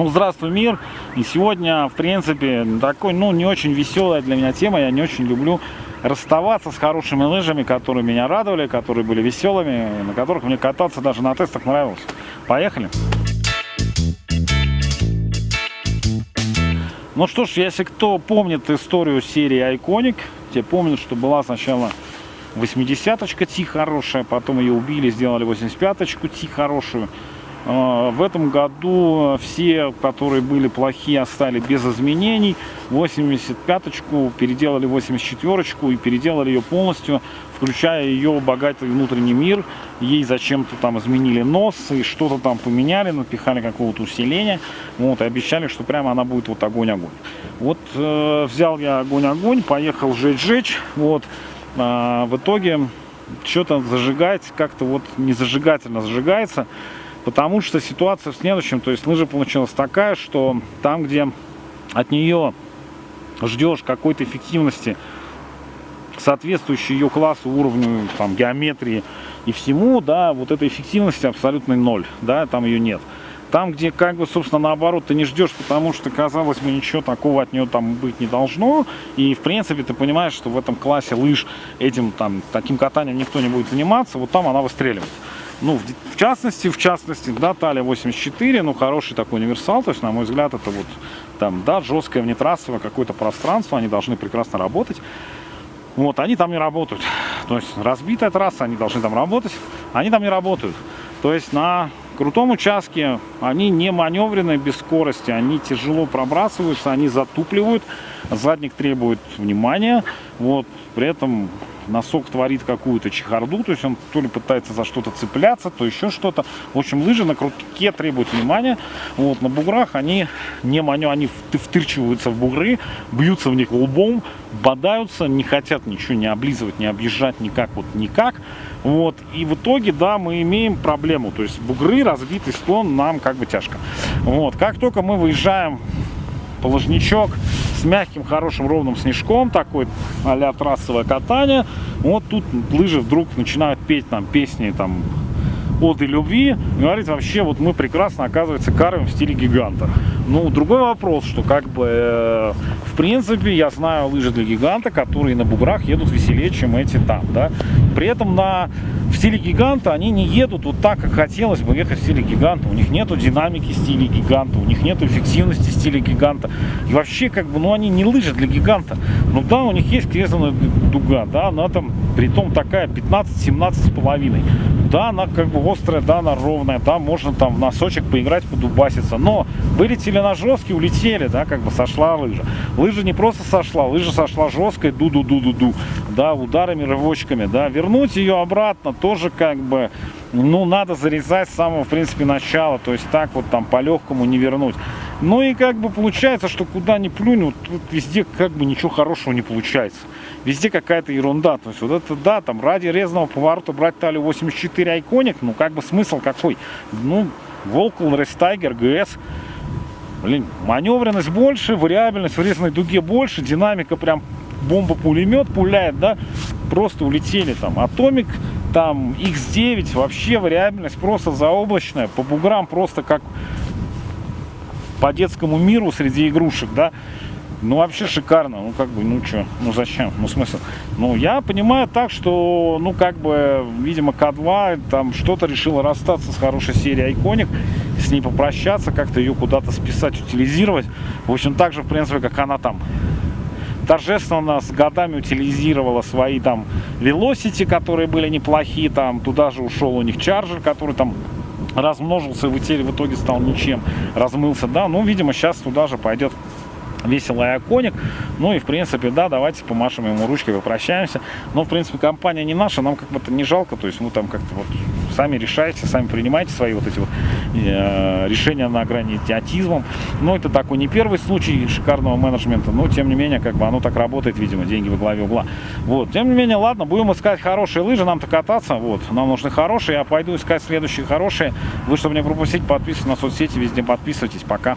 Ну, здравствуй, мир! И сегодня, в принципе, такой, ну, не очень веселая для меня тема. Я не очень люблю расставаться с хорошими лыжами, которые меня радовали, которые были веселыми, на которых мне кататься даже на тестах нравилось. Поехали! Ну что ж, если кто помнит историю серии Iconic, те помнят, что была сначала 80-очка Ти хорошая, потом ее убили, сделали 85-очку Ти хорошую. А, в этом году все, которые были плохие, остались без изменений. 85-ку переделали 84-ку и переделали ее полностью, включая ее богатый внутренний мир. Ей зачем-то там изменили нос и что-то там поменяли, напихали какого-то усиления. Вот, и обещали, что прямо она будет вот огонь-огонь. Вот э, взял я огонь-огонь, поехал жечь-жечь. Вот, э, в итоге что-то зажигается, как-то вот не зажигательно зажигается. Потому что ситуация в следующем, то есть лыжа получилась такая, что там, где от нее ждешь какой-то эффективности, соответствующей ее классу, уровню, там, геометрии и всему, да, вот этой эффективности абсолютно ноль, да, там ее нет. Там, где, как бы, собственно, наоборот, ты не ждешь, потому что, казалось бы, ничего такого от нее там быть не должно. И, в принципе, ты понимаешь, что в этом классе лыж этим, там, таким катанием никто не будет заниматься, вот там она выстреливает. Ну, в, в частности, в частности, да, Талия 84, ну, хороший такой универсал, то есть, на мой взгляд, это вот, там, да, жесткое внетрассовое какое-то пространство, они должны прекрасно работать. Вот, они там не работают. То есть, разбитая трасса, они должны там работать, они там не работают. То есть, на крутом участке они не маневренные без скорости, они тяжело пробрасываются, они затупливают, задник требует внимания, вот, при этом носок творит какую-то чехарду, то есть он то ли пытается за что-то цепляться, то еще что-то. В общем, лыжи на крутке требуют внимания. Вот, на буграх они не маню, они втырчиваются в бугры, бьются в них лбом, бодаются, не хотят ничего не облизывать, не объезжать никак, вот никак. Вот, и в итоге, да, мы имеем проблему, то есть бугры, разбитый склон нам как бы тяжко. Вот, как только мы выезжаем положничок с мягким, хорошим, ровным снежком, такой а трассовое катание. Вот тут лыжи вдруг начинают петь там песни там оды любви. Говорит, вообще, вот мы прекрасно, оказывается, карвим в стиле гиганта. Ну, другой вопрос, что как бы, э, в принципе, я знаю лыжи для гиганта, которые на буграх едут веселее, чем эти там, да. При этом на в стиле гиганта они не едут вот так, как хотелось бы ехать в стиле гиганта. У них нету динамики стиля гиганта, у них нету эффективности стиля гиганта. И вообще, как бы, ну, они не лыжи для гиганта. Ну, да, у них есть крезанная дуга, да, она там, при том такая 15-17 с половиной. Да, она как бы острая, да, она ровная, да, можно там в носочек поиграть, подубаситься. Но вылетели на жесткий, улетели, да, как бы сошла лыжа. Лыжа не просто сошла, лыжа сошла жесткой, ду-ду-ду-ду-ду, да, ударами, рывочками, да. Вернуть ее обратно тоже как бы, ну, надо зарезать с самого, в принципе, начала. То есть так вот там по-легкому не вернуть. Ну и как бы получается, что куда ни плюнь, вот тут везде как бы ничего хорошего не получается. Везде какая-то ерунда. То есть вот это, да, там ради резного поворота брать талию 84 Iconic, ну как бы смысл какой? Ну, Волкл, Рестайгер, ГС. Блин, маневренность больше, вариабельность в резной дуге больше, динамика прям бомба-пулемет пуляет, да, просто улетели там. Атомик, там X9, вообще вариабельность просто заоблачная, по буграм просто как по детскому миру среди игрушек, да, ну, вообще шикарно. Ну, как бы, ну, что, ну, зачем? Ну, смысл? Ну, я понимаю так, что, ну, как бы, видимо, К2 там что-то решила расстаться с хорошей серией Iconic, с ней попрощаться, как-то ее куда-то списать, утилизировать. В общем, так же, в принципе, как она там торжественно с годами утилизировала свои там Velocity, которые были неплохие, там туда же ушел у них Charger, который там размножился и в итоге стал ничем, размылся, да, ну, видимо, сейчас туда же пойдет веселый оконик. Ну и, в принципе, да, давайте помашем ему ручкой, попрощаемся. Но, в принципе, компания не наша, нам как бы это не жалко. То есть мы там как-то вот сами решайте, сами принимайте свои вот эти вот э, решения на грани идиотизмом. Но это такой не первый случай шикарного менеджмента, но, тем не менее, как бы оно так работает, видимо, деньги во главе угла. Вот, тем не менее, ладно, будем искать хорошие лыжи, нам-то кататься, вот, нам нужны хорошие, я пойду искать следующие хорошие. Вы, чтобы не пропустить, подписывайтесь на соцсети, везде подписывайтесь, пока.